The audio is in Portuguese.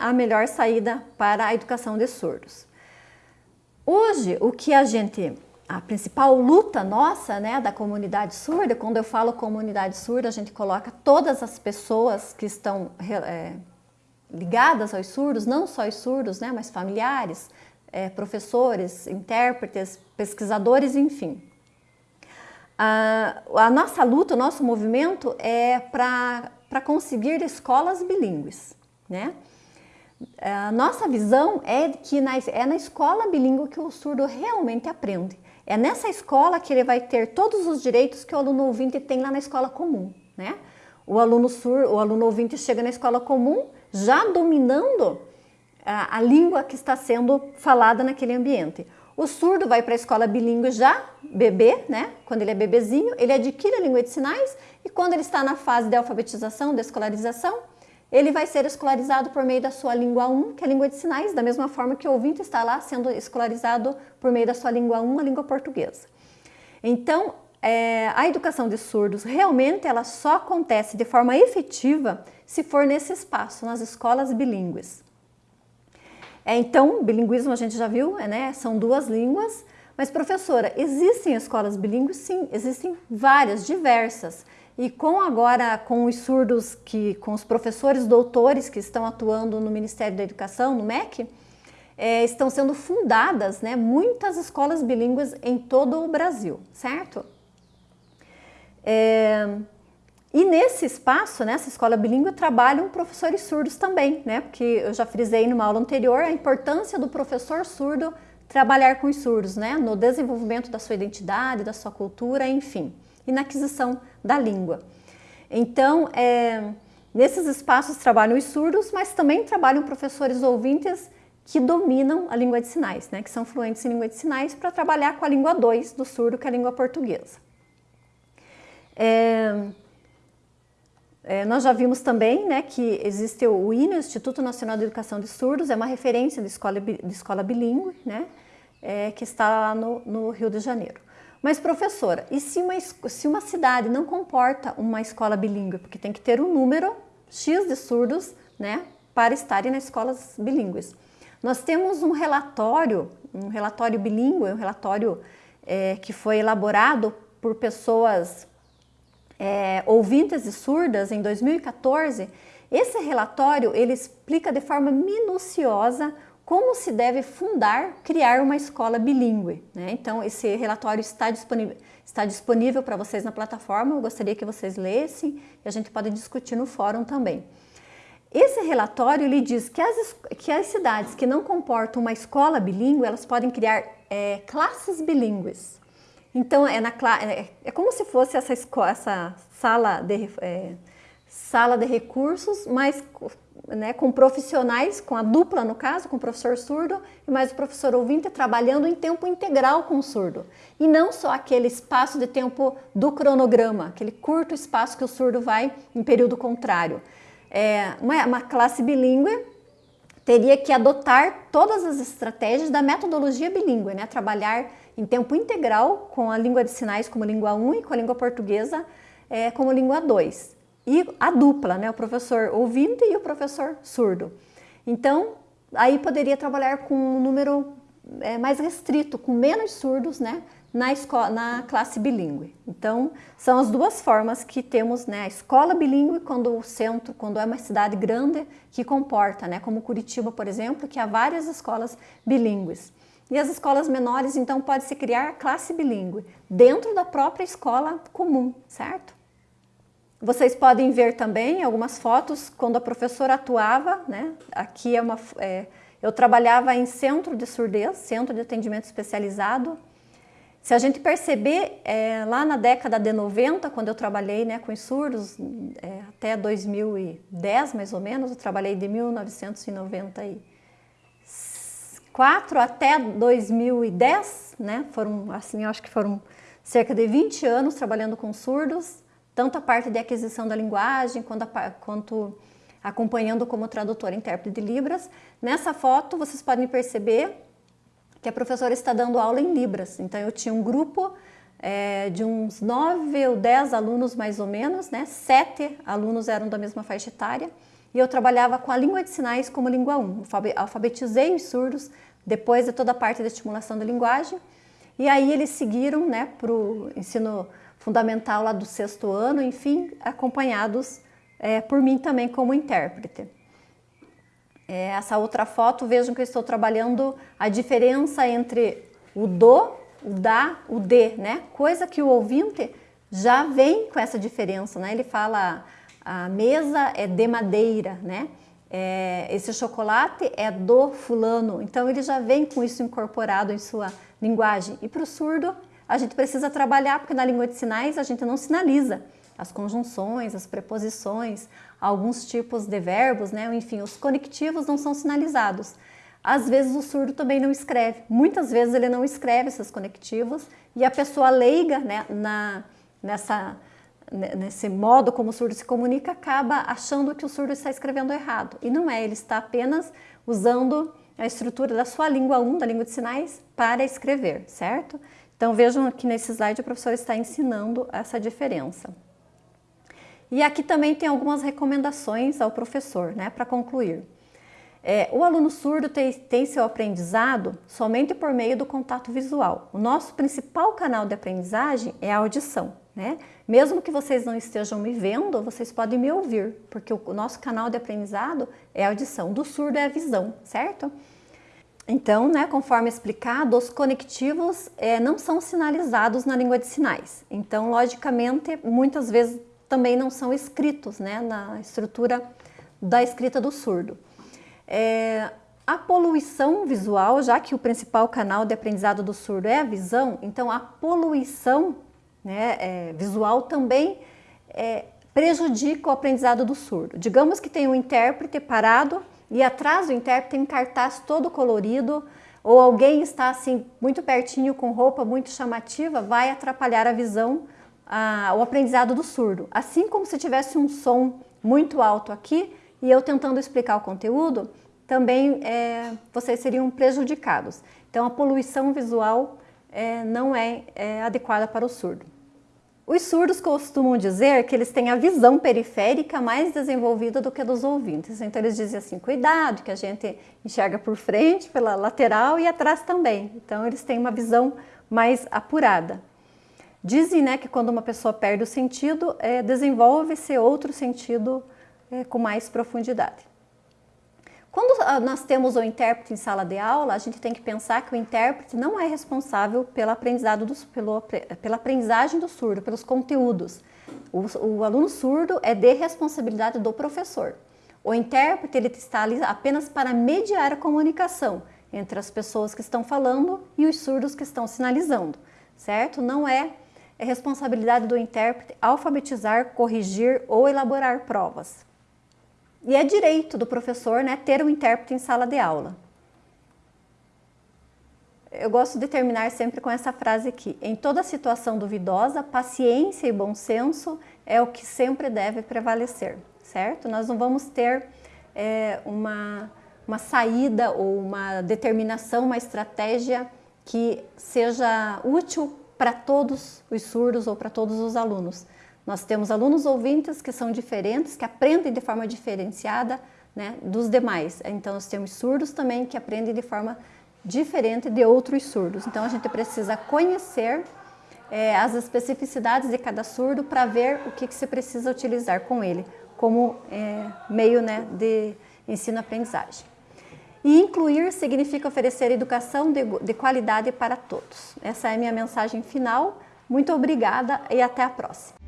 a melhor saída para a educação de surdos. Hoje, o que a gente, a principal luta nossa, né, da comunidade surda, quando eu falo comunidade surda, a gente coloca todas as pessoas que estão é, ligadas aos surdos, não só os surdos, né, mas familiares, é, professores, intérpretes, pesquisadores, enfim. A, a nossa luta, o nosso movimento é para conseguir escolas bilíngues, né? A nossa visão é que na, é na escola bilíngue que o surdo realmente aprende. É nessa escola que ele vai ter todos os direitos que o aluno ouvinte tem lá na escola comum, né? O aluno surdo, o aluno ouvinte chega na escola comum já dominando a, a língua que está sendo falada naquele ambiente. O surdo vai para a escola bilíngue já, bebê, né? Quando ele é bebezinho, ele adquire a língua de sinais e quando ele está na fase de alfabetização, de escolarização, ele vai ser escolarizado por meio da sua língua 1, que é a língua de sinais, da mesma forma que o ouvinte está lá sendo escolarizado por meio da sua língua 1, a língua portuguesa. Então, é, a educação de surdos realmente ela só acontece de forma efetiva se for nesse espaço, nas escolas bilíngues. É, então, bilinguismo a gente já viu, é, né? são duas línguas, mas professora, existem escolas bilíngues? Sim, existem várias, diversas. E com agora, com os surdos, que, com os professores doutores que estão atuando no Ministério da Educação, no MEC, é, estão sendo fundadas né, muitas escolas bilíngues em todo o Brasil, certo? É, e nesse espaço, nessa escola bilíngue, trabalham professores surdos também, né? Porque eu já frisei numa aula anterior a importância do professor surdo trabalhar com os surdos, né? No desenvolvimento da sua identidade, da sua cultura, enfim, e na aquisição da língua. Então, é, nesses espaços trabalham os surdos, mas também trabalham professores ouvintes que dominam a língua de sinais, né? Que são fluentes em língua de sinais para trabalhar com a língua 2 do surdo, que é a língua portuguesa. É, é, nós já vimos também né, que existe o INE, Instituto Nacional de Educação de Surdos, é uma referência de escola, de escola bilíngue, né, é, que está lá no, no, Rio de Janeiro. Mas professora, e se uma, se uma cidade não comporta uma escola bilíngue, porque tem que ter um número X de surdos né, para estarem nas escolas bilíngues. Nós temos um relatório, um relatório bilíngue, um relatório é, que foi elaborado por pessoas é, ouvintes e surdas em 2014, esse relatório ele explica de forma minuciosa como se deve fundar, criar uma escola bilíngue. Né? Então, esse relatório está disponível, está disponível para vocês na plataforma, eu gostaria que vocês lessem e a gente pode discutir no fórum também. Esse relatório ele diz que as, que as cidades que não comportam uma escola bilíngue, elas podem criar é, classes bilíngues. Então, é, na, é, é como se fosse essa, essa sala, de, é, sala de recursos, mas né, com profissionais, com a dupla no caso, com o professor surdo e mais o professor ouvinte trabalhando em tempo integral com o surdo. E não só aquele espaço de tempo do cronograma, aquele curto espaço que o surdo vai em período contrário. É, uma, uma classe bilíngue teria que adotar todas as estratégias da metodologia bilíngue, né? trabalhar em tempo integral com a língua de sinais como língua 1 e com a língua portuguesa é, como língua 2. E a dupla, né? o professor ouvinte e o professor surdo. Então, aí poderia trabalhar com um número é, mais restrito, com menos surdos, né? na, escola, na classe bilíngue. Então, são as duas formas que temos, né, a escola bilíngue quando o centro, quando é uma cidade grande que comporta, né, como Curitiba, por exemplo, que há várias escolas bilíngues. E as escolas menores, então, pode-se criar classe bilíngue dentro da própria escola comum, certo? Vocês podem ver também algumas fotos quando a professora atuava, né? Aqui é uma... É, eu trabalhava em centro de surdez, centro de atendimento especializado, se a gente perceber, é, lá na década de 90, quando eu trabalhei né, com os surdos, é, até 2010 mais ou menos, eu trabalhei de 1994 até 2010, né, foram assim, eu acho que foram cerca de 20 anos trabalhando com surdos, tanto a parte de aquisição da linguagem, quanto, a, quanto acompanhando como tradutor e intérprete de Libras. Nessa foto, vocês podem perceber que a professora está dando aula em Libras. Então eu tinha um grupo é, de uns nove ou dez alunos mais ou menos, né? Sete alunos eram da mesma faixa etária e eu trabalhava com a língua de sinais como língua 1. Alfabetizei os surdos depois de toda a parte da estimulação da linguagem e aí eles seguiram né, para o ensino fundamental lá do sexto ano, enfim, acompanhados é, por mim também como intérprete. É, essa outra foto, vejam que eu estou trabalhando a diferença entre o do, o da, o de, né? Coisa que o ouvinte já vem com essa diferença, né? Ele fala a mesa é de madeira, né? É, esse chocolate é do fulano, então ele já vem com isso incorporado em sua linguagem. E para o surdo, a gente precisa trabalhar, porque na língua de sinais a gente não sinaliza as conjunções, as preposições, alguns tipos de verbos, né? enfim, os conectivos não são sinalizados. Às vezes o surdo também não escreve, muitas vezes ele não escreve esses conectivos e a pessoa leiga né, na, nessa, nesse modo como o surdo se comunica acaba achando que o surdo está escrevendo errado. E não é, ele está apenas usando a estrutura da sua língua 1, da língua de sinais, para escrever, certo? Então vejam aqui nesse slide o professor está ensinando essa diferença. E aqui também tem algumas recomendações ao professor, né, para concluir. É, o aluno surdo tem, tem, seu aprendizado somente por meio do contato visual. O nosso principal canal de aprendizagem é a audição. Né? Mesmo que vocês não estejam me vendo, vocês podem me ouvir, porque o, o nosso canal de aprendizado é a audição. Do surdo é a visão, certo? Então, né, conforme explicado, os conectivos é, não são sinalizados na língua de sinais. Então, logicamente, muitas vezes também não são escritos né, na estrutura da escrita do surdo. É, a poluição visual, já que o principal canal de aprendizado do surdo é a visão, então a poluição né, é, visual também prejudica o aprendizado do surdo. Digamos que tem um intérprete parado e atrás do intérprete tem um cartaz todo colorido, ou alguém está assim muito pertinho com roupa muito chamativa, vai atrapalhar a visão a, o aprendizado do surdo. Assim como se tivesse um som muito alto aqui e eu tentando explicar o conteúdo, também é, vocês seriam prejudicados. Então a poluição visual é, não é, é adequada para o surdo. Os surdos costumam dizer que eles têm a visão periférica mais desenvolvida do que a dos ouvintes. Então eles dizem assim, cuidado, que a gente enxerga por frente, pela lateral e atrás também. Então eles têm uma visão mais apurada. Dizem né, que quando uma pessoa perde o sentido, é, desenvolve-se outro sentido é, com mais profundidade. Quando ah, nós temos o intérprete em sala de aula, a gente tem que pensar que o intérprete não é responsável pelo aprendizado do, pelo, pela aprendizagem do surdo, pelos conteúdos. O, o, aluno surdo é de responsabilidade do professor. O intérprete ele está ali apenas para mediar a comunicação entre as pessoas que estão falando e os surdos que estão sinalizando, certo? Não é é responsabilidade do intérprete alfabetizar, corrigir ou elaborar provas. E é direito do professor né, ter um intérprete em sala de aula. Eu gosto de terminar sempre com essa frase aqui. Em toda situação duvidosa, paciência e bom senso é o que sempre deve prevalecer, certo? Nós não vamos ter é, uma, uma saída ou uma determinação, uma estratégia que seja útil para todos os surdos ou para todos os alunos. Nós temos alunos ouvintes que são diferentes, que aprendem de forma diferenciada né, dos demais. Então, nós temos surdos também que aprendem de forma diferente de outros surdos. Então, a gente precisa conhecer é, as especificidades de cada surdo para ver o que, que se precisa utilizar com ele como é, meio né, de ensino-aprendizagem. E incluir significa oferecer educação de, de qualidade para todos. Essa é a minha mensagem final. Muito obrigada e até a próxima.